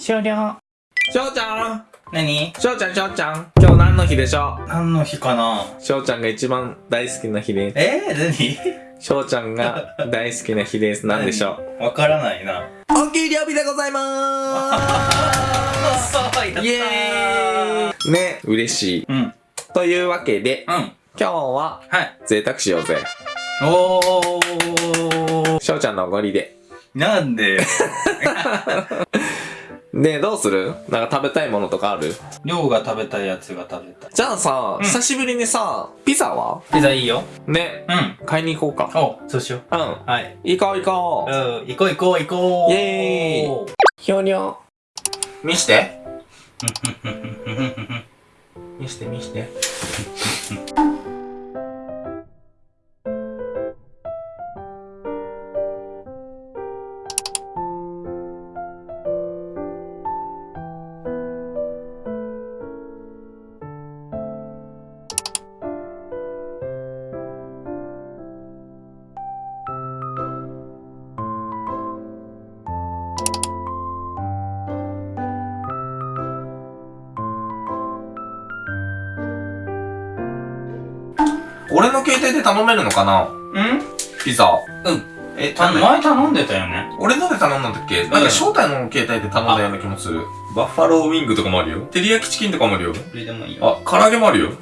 終了。しょうちゃん何？しょうちゃんしょうちゃん今日何の日でしょ何の日かな？うしょうちゃんが一番大好きな日です。えー、何？しょうちゃんが大好きな日です。何でしょう？わからないな。お給料日でございまーす イエーイね、嬉しい。うん。というわけで、うん。今日ははい。贅沢しようぜ。おー。しょうちゃんのおごりで。なんで で、どうする？なんか食べたいものとかある？りょうが食べたいやつが食べたい。じゃあさ、うん久しぶりにさ、ピザは？ピザいいよ。ね、うん。買いに行こうか。おそうしようん。う。はい。行こう行こうう。ん。行こう行こう行こう。イエーイひょにょ。見して。見して見して。俺の携帯で頼めるのかな？うん？ピザ。うん。え、た頼め前頼んでたよね。俺ので頼んだんだっけ、なんか正体の携帯で頼んだような気もする。バッファローウィングとかもあるよ。照り焼きチキンとかもあるよ。これでもいいよ。あ、唐揚げもあるよ。うん。や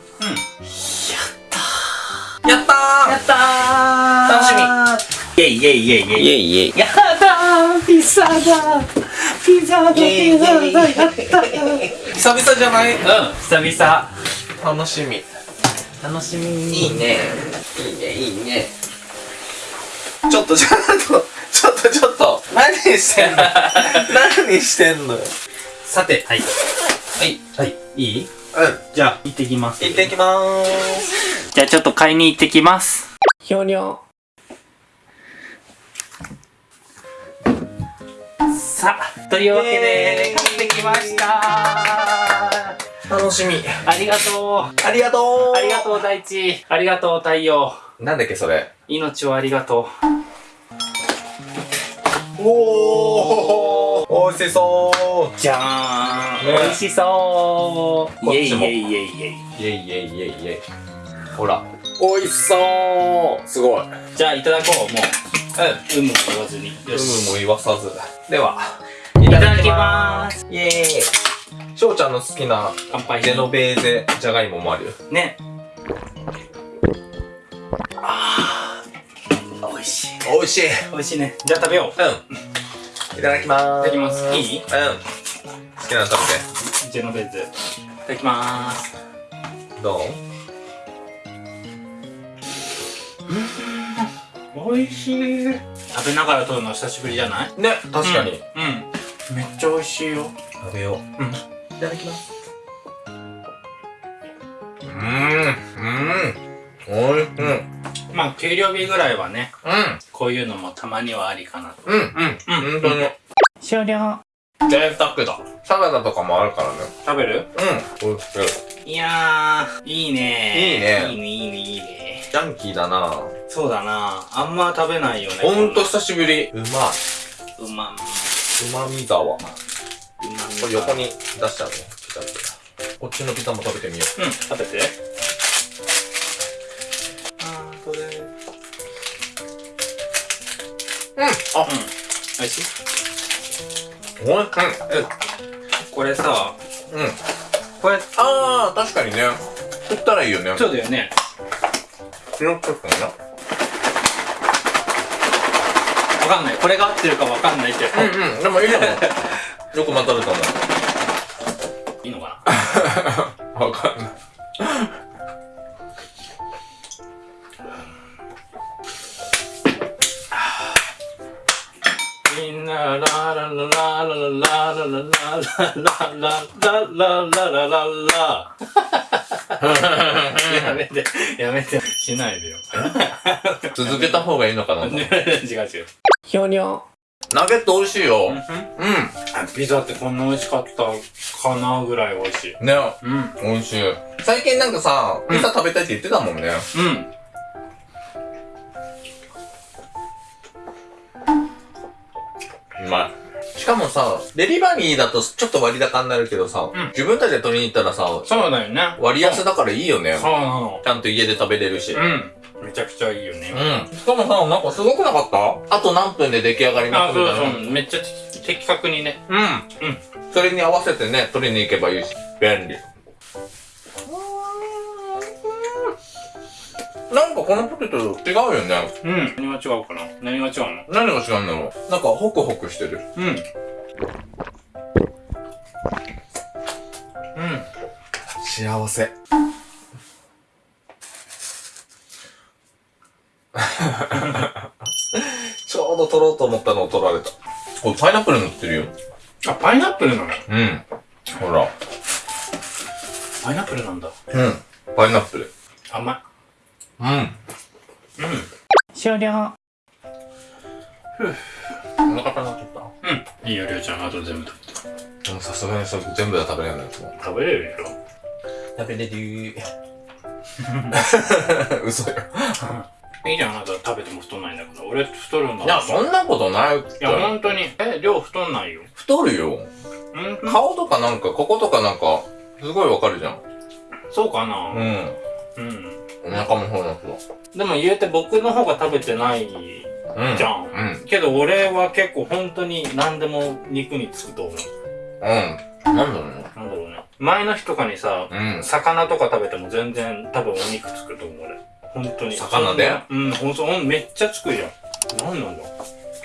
ったーやったー楽しみイェイイェイイェイイェイイエイイエイ。やったーピザだピザだピザだやったー久々じゃない？うん、久々。楽しみ。楽しみいいね。いいね、いいね。ちょっと、ちょっと、ちょっと、ちょっと。何してんの？何してんの？よ。さて、はい。はい。はい。いい？うん。じゃあ、行ってきます。行ってきまーす。じゃあ、ちょっと買いに行ってきます。ひょにょ。さあ、というわけで、買ってきました楽しみ。ありがとう。ありがとうありがとう、大地。ありがとう、太陽。なんだっけ、それ。命をありがとおーおいしそうう。じゃーん。ね美味しそう。イェイイェイイェイイェイ。イェイイェイイェイイェイ。ほら。おいしそうすごい。うん。じゃあ、いただこう、もう。有無も言わずに。よ有し。無も言わさず。では、いいただきまーす。イェーイ。しょうちゃんの好きな乾杯。ジェノベーゼじゃがいももあるよ。ね。あー。美味しい。おいしい。美味しいね。じゃあ食べよう。うん。いただきまーす。いただきますいい？うん。好きなの食べジェノベーゼ。いただきまーす。て。どう？美味しい。食べながら撮るの久しぶりじゃない？ね、確かに。うん。めっちゃ美味しいよ。食べよう。うん。いただきます。うーん。うん。おいしい。うん。まあ、給料日ぐらいはね、うん。こういうのもたまにはありかなと。うん。うん。うん本当に。終了。贅沢だ。サラダとかもあるからね。食べる？うん。おいしい。いやー、いいねいいねいいね、いいね、いいね。ジャンキーだなそうだなあんま食べないよね。ほんと久しぶり。うまい。うま、ううまみ沢。こまれ横に出しちゃうね。ピザって。こっちのピザも食べてみようん、食べて。あー、これ。うん、う。うん。あ、美味しい？おいしい。これさ、うん。うん。これ、あー、確かにね。振ったらいいよね。そうだよね。ピロッとくんな。わかんない。これが合ってるかわかんないけど。うんうん。でもいいかも。よく混ざると思いいのかな？う。わかんない。みんなララララララララララララララララララやめて、やめて、しないでよ。続けた方がいいのかな。違う違う。ひょにょ。ナゲット美味しいよ。うん。ピザってこんな美味しかったかなぐらい美味しい。ね、うん。美味しい。最近なんかさ、ピザ食べたいって言ってたもんね。うん。うまい。しかもさ、デリバリーだとちょっと割高になるけどさ、うん自分たちで取りに行ったらさ、そうだよね。割安だからいいよね。そうなの。ちゃんと家で食べれるし。うん。めちゃくちゃいいよね。うん。しかもさ、なんかすごくなかった？あと何分で出来上がりまあ、すそうみたいな。そう。めっちゃ的確にね。うん。うん。それに合わせてね、取りに行けばいいし。便利。なんかこのポテト違うよね。うん。何が違うかな？何が違うの？何が違うんだろうなんかホクホクしてる。うん。うん。幸せ。ちょうど取ろうと思ったのを取られた。これパイナップル塗ってるよ。あ、パイナップルなの？うん。ほら。パイナップルなんだ。うん。パイナップル。甘い。うん。うん。終了。お腹なかったうん。いいよ、りょうちゃん。あと全部食べでもさすがにそれ全部は食べれないやつも。食べれるでしょ食べれる 嘘よ。いいじゃん、あなた食べても太んないんだから。俺太るんだいや、そんなことない。いや、ほんとに。え、量太んないよ。太るよ。うん？顔とかなんか、こことかなんか、すごいわかるじゃん。そうかな？うん。うん。お腹もそうだけど。でも言うて僕の方が食べてないうん。じゃん。うん。けど俺は結構本当に何でも肉につくと思う。うん。なんだろうね。なんだろうね。前の日とかにさ、うん。魚とか食べても全然多分お肉つくと思う俺。本当に。魚で？うん、ほんめっちゃつくじゃん。なんなんだ？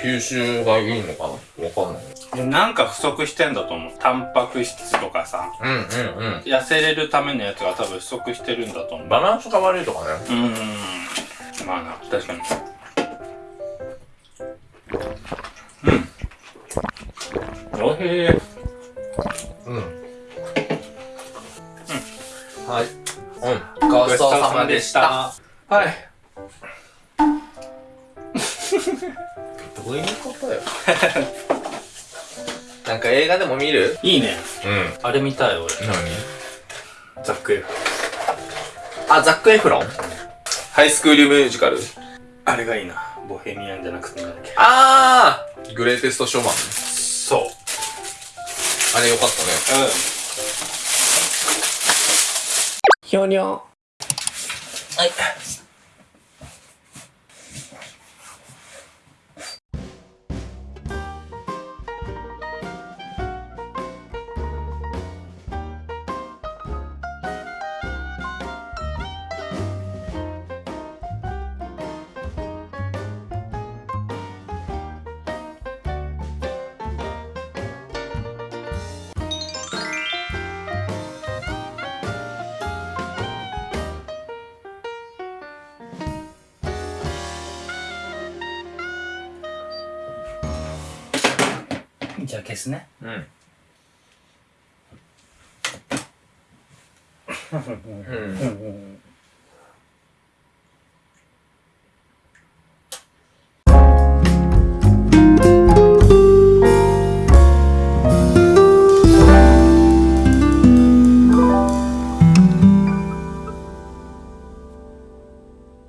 吸収がいいのかな？わかんない。でなんか不足してんだと思う。タンパク質とかさ、うんうんうん。痩せれるためのやつが多分不足してるんだと思う。バランスが悪いとかね。うーん。まあな、確かに。うん。おいしい。うん。はい。うん。ごちそうさまでした。はい。どういうことよ？なんか映画でも見る？いいね。うん。あれ見たい俺。何？ザックエフ。あ、ザック・エフロン？ハイスクールミュージカルあれがいいな。ボヘミアンじゃなくてなんだっけ？あーグレイテスト・ショーマン。そう。あれよかったね。うん。ひょにょ。はい。じゃあ消すね。うん。うん。